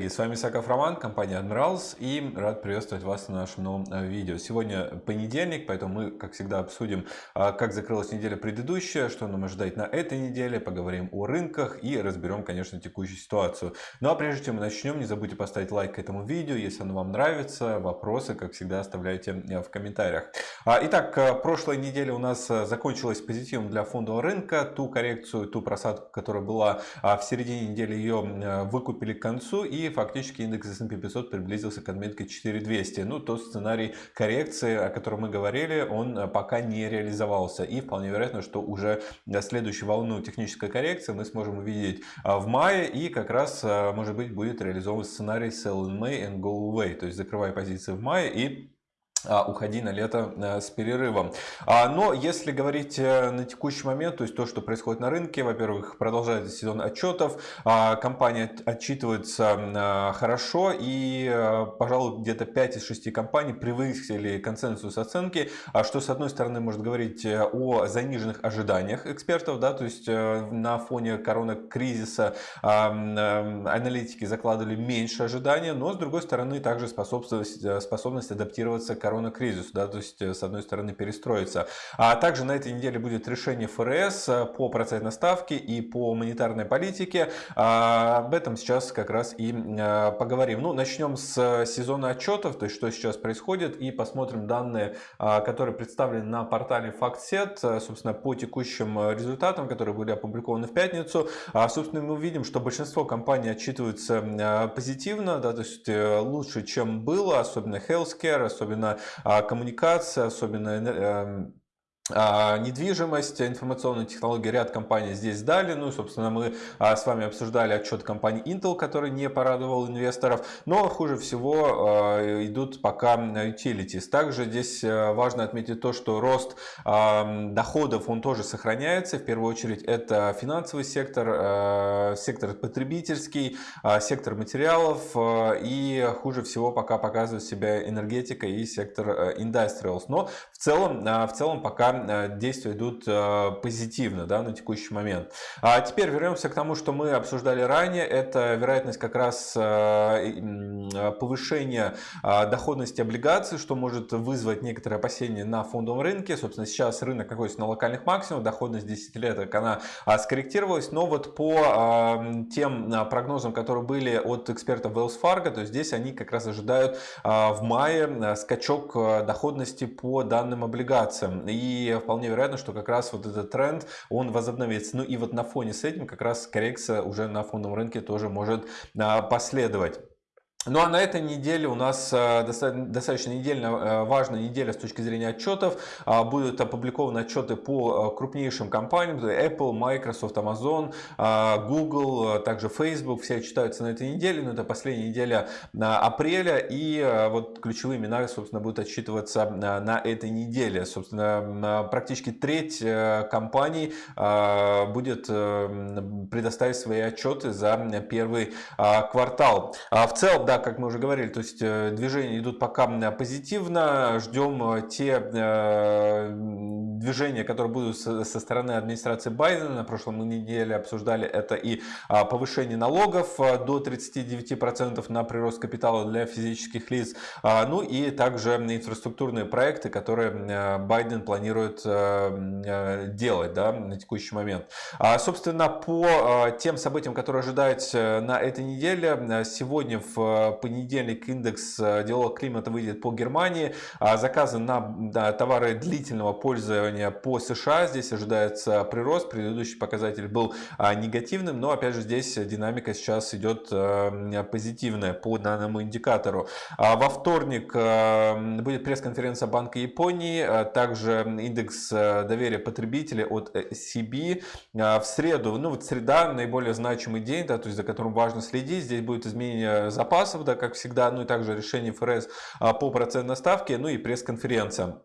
Коллеги! С вами Саков Роман, компания Admirals и рад приветствовать вас на нашем новом э, видео. Сегодня понедельник, поэтому мы, как всегда, обсудим, а, как закрылась неделя предыдущая, что нам ожидать на этой неделе, поговорим о рынках и разберем, конечно, текущую ситуацию. Ну а прежде чем мы начнем, не забудьте поставить лайк к этому видео, если оно вам нравится. Вопросы, как всегда, оставляйте э, в комментариях. А, итак, э, прошлая неделя у нас закончилась позитивом для фондового рынка. Ту коррекцию, ту просадку, которая была а, в середине недели, ее выкупили концу и фактически индекс S&P 500 приблизился к отметке 4200. Ну, тот сценарий коррекции, о котором мы говорили, он э, пока не реализовался. И вполне вероятно, что уже следующую волну технической коррекции мы сможем увидеть э, в мае. И как раз, э, может быть, будет реализован сценарий Sell in May and Go Away. То есть закрывай позиции в мае и а, уходи на лето э, с перерывом. А, но если говорить э, на текущий момент, то есть то, что происходит на рынке, во-первых, продолжается сезон отчетов, а, компания отчитывается хорошо и, э, пожалуй, где-то 5 из 6 компаний превысили консенсус оценки, что, с одной стороны, может говорить о заниженных ожиданиях экспертов, да, то есть на фоне коронакризиса аналитики закладывали меньше ожидания, но, с другой стороны, также способность, способность адаптироваться к коронакризису, да, то есть э, с одной стороны перестроиться. А также на этой неделе будет решение ФРС э, по процентной ставке и по монетарной политике. А, об этом сейчас как раз и э, поговорим. Ну, начнем с сезона отчетов, то есть что сейчас происходит, и посмотрим данные, а, которые представлены на портале FactSet, собственно, по текущим результатам, которые были опубликованы в пятницу. А, собственно, мы увидим, что большинство компаний отчитываются позитивно, да, то есть лучше, чем было, особенно healthcare, особенно коммуникация, особенно эм, а, недвижимость, информационные технологии, ряд компаний здесь дали. Ну, собственно, мы а, с вами обсуждали отчет компании Intel, который не порадовал инвесторов. Но хуже всего а, идут пока utilities. Также здесь важно отметить то, что рост доходов, он тоже сохраняется. В первую очередь, это финансовый сектор, сектор потребительский, сектор материалов. И хуже всего пока показывает себя энергетика и сектор industrials. Но в целом, в целом пока Э, действия идут э, позитивно да, на текущий момент. А теперь вернемся к тому, что мы обсуждали ранее. Это вероятность как раз э, повышения доходности облигаций, что может вызвать некоторые опасения на фондовом рынке. Собственно, сейчас рынок находится на локальных максимумах, доходность 10 лет она скорректировалась. Но вот по тем прогнозам, которые были от экспертов Wells Fargo, то здесь они как раз ожидают в мае скачок доходности по данным облигациям. И вполне вероятно, что как раз вот этот тренд, он возобновится. Ну и вот на фоне с этим как раз коррекция уже на фондовом рынке тоже может а, последовать. Ну а на этой неделе у нас э, достаточно недельно э, важная неделя с точки зрения отчетов. А, будут опубликованы отчеты по э, крупнейшим компаниям. Apple, Microsoft, Amazon, Google, также Facebook. Все читаются на этой неделе. Но это последняя неделя апреля. И вот ключевые имена, собственно, будут отчитываться на этой неделе. Собственно, практически треть компаний будет предоставить свои отчеты за первый квартал. А в целом, да, как мы уже говорили, то есть э, движения идут пока позитивно. Ждем э, те э, движения, которые будут со стороны администрации Байдена. На прошлом неделе обсуждали это и а, повышение налогов до 39% на прирост капитала для физических лиц. А, ну и также инфраструктурные проекты, которые Байден планирует делать да, на текущий момент. А, собственно, по тем событиям, которые ожидаются на этой неделе, сегодня в понедельник индекс э, делового климата выйдет по Германии. А заказы на товары длительного пользования по США. Здесь ожидается прирост. Предыдущий показатель был а, негативным, но опять же здесь динамика сейчас идет э, позитивная по данному индикатору. А во вторник э, будет пресс-конференция Банка Японии, также индекс доверия потребителей от CB. В среду, ну вот среда наиболее значимый день, да, то есть за которым важно следить. Здесь будет изменение запаса запасов, да, как всегда, ну и также решение ФРС а, по процентной ставке, ну и пресс-конференция.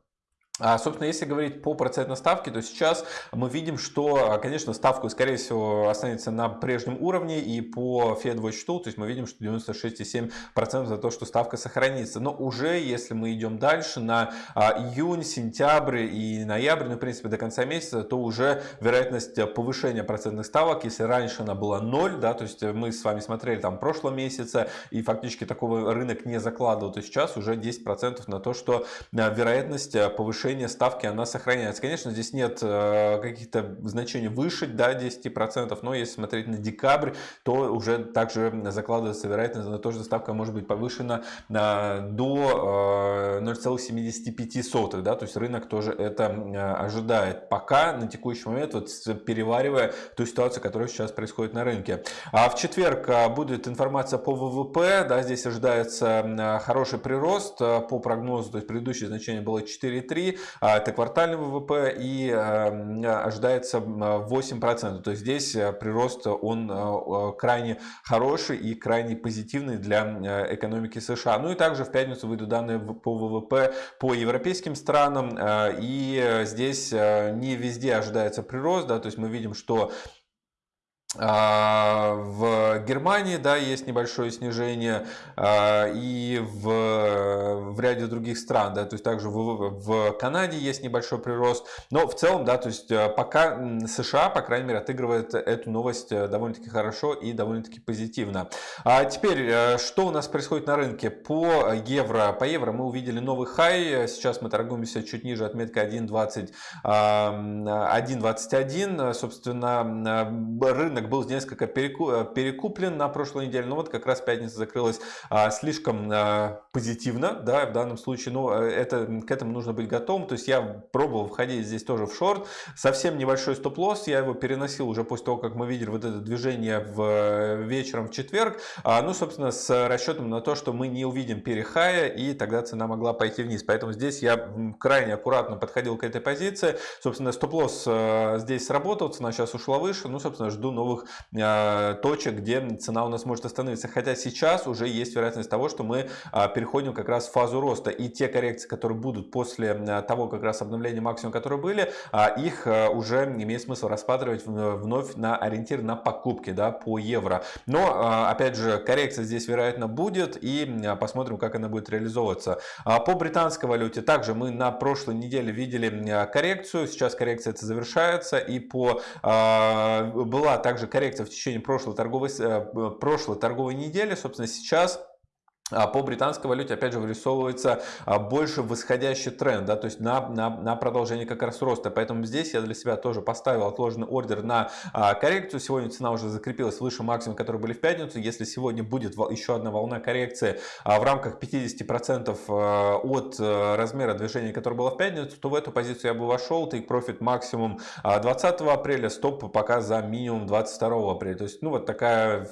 А, собственно, если говорить по процентной ставке, то сейчас мы видим, что, конечно, ставка, скорее всего, останется на прежнем уровне и по федовому счету, то есть мы видим, что 96,7% за то, что ставка сохранится. Но уже, если мы идем дальше на а, июнь, сентябрь и ноябрь, ну, в принципе, до конца месяца, то уже вероятность повышения процентных ставок, если раньше она была 0, да, то есть мы с вами смотрели там прошлого месяца и фактически такого рынок не закладывал, то сейчас уже 10% на то, что а, вероятность повышения повышение ставки она сохраняется. Конечно, здесь нет э, каких-то значений выше да, 10%, но если смотреть на декабрь, то уже также закладывается вероятность на то, что ставка может быть повышена до 0,75. Э, да, то есть рынок тоже это ожидает. Пока на текущий момент, вот переваривая ту ситуацию, которая сейчас происходит на рынке. А в четверг э, будет информация по ВВП. Да, здесь ожидается хороший прирост по прогнозу, то есть предыдущее значение было 4,3. А, это квартальный ВВП и а, ожидается 8%. То есть здесь э, прирост он э, крайне хороший и крайне позитивный для э, экономики США. Ну и также в пятницу выйдут данные по ВВП по европейским странам. И здесь не везде ожидается прирост. Да, то есть мы видим, что а, в Германии, да, есть небольшое снижение, а, и в, в ряде других стран, да, то есть также в, в Канаде есть небольшой прирост, но в целом, да, то есть э, пока США, по крайней мере, отыгрывает эту новость э, довольно-таки хорошо и довольно-таки позитивно. А теперь, э, что у нас происходит на рынке? По евро, по евро мы увидели новый хай, сейчас мы торгуемся чуть ниже отметка 1.20, 1.21, собственно, рынок рынок был несколько э, перекуплен на прошлой неделе, но вот как раз пятница закрылась а, слишком а, позитивно, да, в данном случае, но ну, э, это, к этому нужно быть готовым, то есть я пробовал входить здесь тоже в шорт, совсем небольшой стоп-лосс, я его переносил уже после того, как мы видели вот это движение в э, вечером в четверг, а, ну, собственно, с расчетом на то, что мы не увидим перехая, и тогда цена могла пойти вниз, поэтому здесь я крайне аккуратно подходил к этой позиции, собственно, стоп-лосс здесь сработал, цена сейчас ушла выше, ну, собственно, жду новых новых а, точек, где цена у нас может остановиться. Хотя сейчас уже есть вероятность того, что мы а, переходим как раз в фазу роста. И те коррекции, которые будут после а, того как раз обновления максимума, которые были, их уже имеет смысл рассматривать вновь на ориентир на покупки да, по евро. Но, опять же, коррекция здесь, вероятно, будет. И посмотрим, как она будет реализовываться. По британской валюте также мы на прошлой неделе видели коррекцию. Сейчас коррекция это завершается. И по была также также коррекция в течение прошлой торговой, э, прошлой торговой недели. Собственно, сейчас по британской валюте опять же вырисовывается а, больше восходящий тренд, да, то есть на, на, на продолжение как раз роста. Поэтому здесь я для себя тоже поставил отложенный ордер на а, коррекцию. Сегодня цена уже закрепилась выше максимума, который были в пятницу. Если сегодня будет еще одна волна коррекции в рамках 50% от размера движения, которое было в пятницу, то в эту позицию я бы вошел. Take profit максимум 20 апреля, стоп пока за минимум 22 апреля. То есть, ну вот такая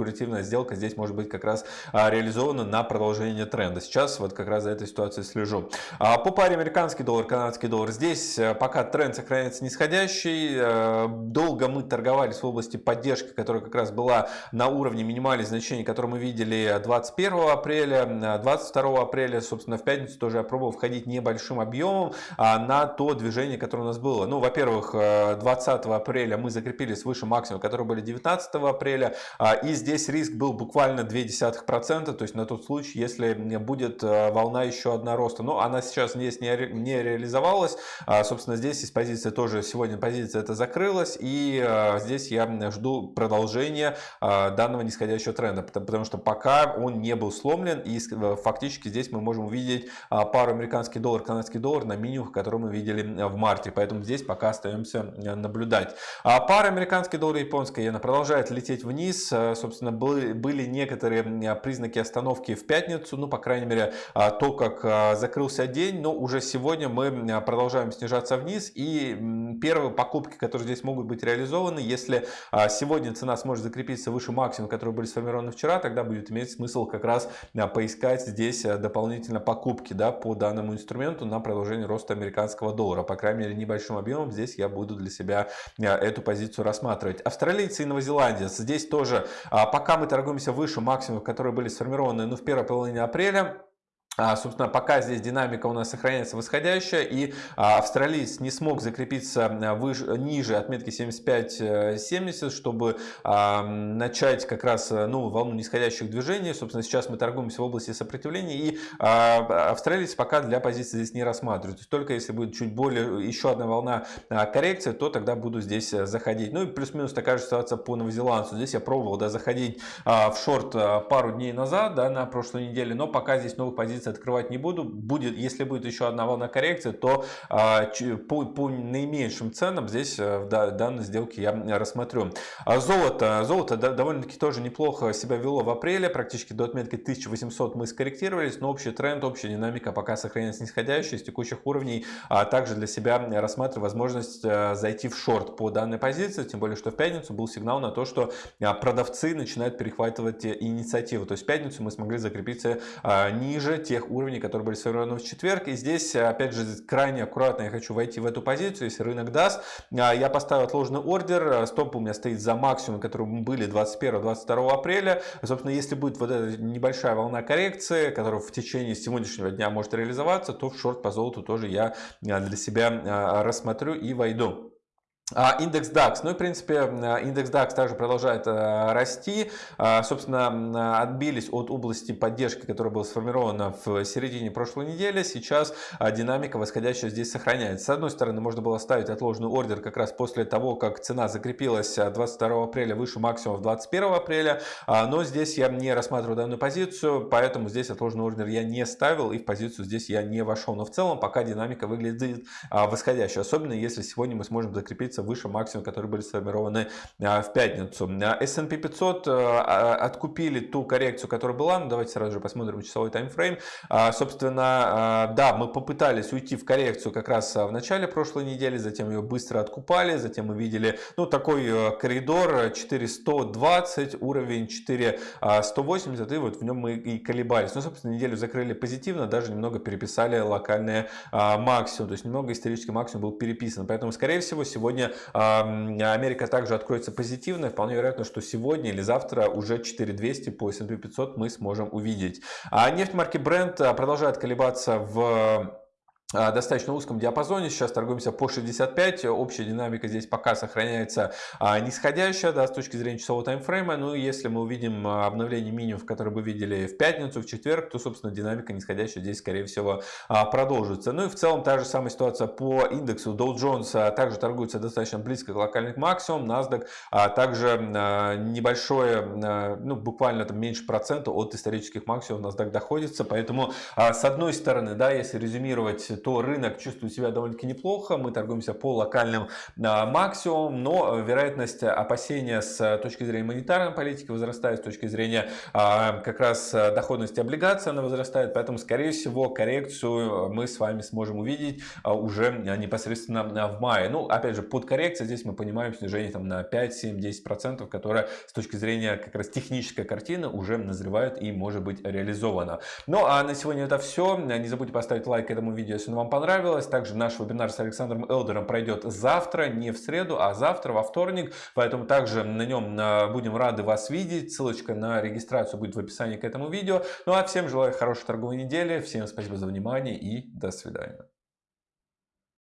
спекулятивная сделка здесь может быть как раз реализована ориентирована на продолжение тренда. Сейчас вот как раз за этой ситуацией слежу. А по паре американский доллар, канадский доллар. Здесь э, пока тренд сохраняется нисходящий. Э, долго мы торговались в области поддержки, которая как раз была на уровне минимальных значений, которые мы видели 21 апреля, 22 апреля. Собственно, в пятницу тоже я пробовал входить небольшим объемом а, на то движение, которое у нас было. Ну, во-первых, 20 э, апреля мы закрепились выше максимума, которые были 19 апреля. А, и здесь риск был буквально 0,2%, то есть на тот случай, если будет э, волна еще одна роста. Но она сейчас здесь не, реализовалась. А, собственно, здесь из позиции тоже сегодня позиция это закрылась. И э, здесь я жду продолжения э, данного нисходящего тренда. Потому что пока он не был сломлен. И фактически здесь мы можем увидеть пару американский доллар, канадский доллар на минимумах, которые мы видели в марте. Поэтому здесь пока остаемся наблюдать. А пара американский доллар японская иена продолжает лететь вниз. Собственно, были, были некоторые признаки остановки в пятницу, ну, по крайней мере, а, то, как а, закрылся день, но уже сегодня мы продолжаем снижаться вниз, и первые покупки, которые здесь могут быть реализованы, если а, сегодня цена сможет закрепиться выше максимума, которые были сформированы вчера, тогда будет иметь смысл как раз поискать здесь дополнительно покупки да, по данному инструменту на продолжение роста американского доллара. По крайней мере, небольшим объемом здесь я буду для себя эту позицию рассматривать. Австралийцы и новозеландец. Здесь тоже, пока мы торгуемся выше максимумов, которые были сформированы ну, в первой половине апреля а, собственно, пока здесь динамика у нас сохраняется восходящая, и а, австралиец не смог закрепиться а, выше, ниже отметки 75-70, чтобы начать как раз новую волну нисходящих движений. Собственно, сейчас мы торгуемся в области сопротивления, и австралиец пока для позиции здесь не рассматривает. То есть только если будет чуть более, еще одна волна коррекции, то тогда буду здесь заходить. Ну и плюс-минус такая же ситуация по новозеландцу. Здесь я пробовал да, заходить в шорт пару дней назад, да, на прошлой неделе, но пока здесь новых позиций открывать не буду. Будет, если будет еще одна волна коррекции, то а, по, по наименьшим ценам здесь э, в данной сделке я рассмотрю. А золото. Золото довольно-таки тоже неплохо себя вело в апреле. Практически до отметки 1800 мы скорректировались, но общий тренд, общая динамика пока сохраняется нисходящей с текущих уровней. А также для себя рассматриваю возможность э, зайти в шорт по данной позиции. Тем более, что в пятницу был сигнал на то, что продавцы начинают перехватывать инициативу. То есть в пятницу мы смогли закрепиться ниже тех уровней, которые были сформированы в четверг. И здесь, опять же, крайне аккуратно я хочу войти в эту позицию, если рынок даст. А, я поставил отложенный ордер, стоп у меня стоит за максимум, которые были 21-22 апреля. Собственно, если будет вот эта небольшая волна коррекции, которая в течение сегодняшнего дня может реализоваться, то в шорт по золоту тоже я а, для себя а, рассмотрю и войду. А, индекс DAX. Ну и, в принципе, индекс DAX также продолжает э, расти. А, собственно, отбились от области поддержки, которая была сформирована в середине прошлой недели. Сейчас а, динамика восходящая здесь сохраняется. С одной стороны, можно было ставить отложенный ордер как раз после того, как цена закрепилась 22 апреля выше максимума 21 апреля. Но здесь я не рассматриваю данную позицию, поэтому здесь отложенный ордер я не ставил и в позицию здесь я не вошел. Но в целом пока динамика выглядит восходящей. Особенно если сегодня мы сможем закрепиться находиться выше максимума, которые были сформированы а, в пятницу. S&P 500 а, откупили ту коррекцию, которая была. Ну, давайте сразу же посмотрим часовой таймфрейм. А, собственно, да, мы попытались уйти в коррекцию как раз в начале прошлой недели, затем ее быстро откупали, затем мы видели ну, такой э, коридор 4120, уровень 4180, и вот в нем мы и колебались. Ну, собственно, неделю закрыли позитивно, даже немного переписали локальные максимум, то есть немного исторический максимум был переписан. Поэтому, скорее всего, сегодня Америка также откроется позитивно. Вполне вероятно, что сегодня или завтра уже 4200 по S&P 500 мы сможем увидеть. А нефть марки Brent а, продолжает колебаться в достаточно узком диапазоне. Сейчас торгуемся по 65. Общая динамика здесь пока сохраняется а, нисходящая да, с точки зрения часового таймфрейма. Ну если мы увидим а, обновление минимумов, которые мы видели в пятницу, в четверг, то, собственно, динамика нисходящая здесь, скорее всего, продолжится. Ну и в целом та же самая ситуация по индексу. Dow Jones также торгуется достаточно близко к локальным максимумам. NASDAQ также небольшое, ну буквально там меньше процента от исторических максимумов NASDAQ доходится. Поэтому с одной стороны, да, если резюмировать то рынок чувствует себя довольно-таки неплохо. Мы торгуемся по локальным а, максимумам, но вероятность опасения с точки зрения монетарной политики возрастает, с точки зрения а, как раз доходности облигаций она возрастает. Поэтому, скорее всего, коррекцию мы с вами сможем увидеть а, уже непосредственно в мае. Ну, опять же, под коррекцией здесь мы понимаем снижение там, на 5, 7, 10 процентов, которое с точки зрения как раз технической картины уже назревает и может быть реализовано. Ну, а на сегодня это все. Не забудьте поставить лайк этому видео, если вам понравилось. Также наш вебинар с Александром Элдером пройдет завтра, не в среду, а завтра, во вторник. Поэтому также на нем а, будем рады вас видеть. Ссылочка на регистрацию будет в описании к этому видео. Ну а всем желаю хорошей торговой недели. Всем спасибо за внимание и до свидания.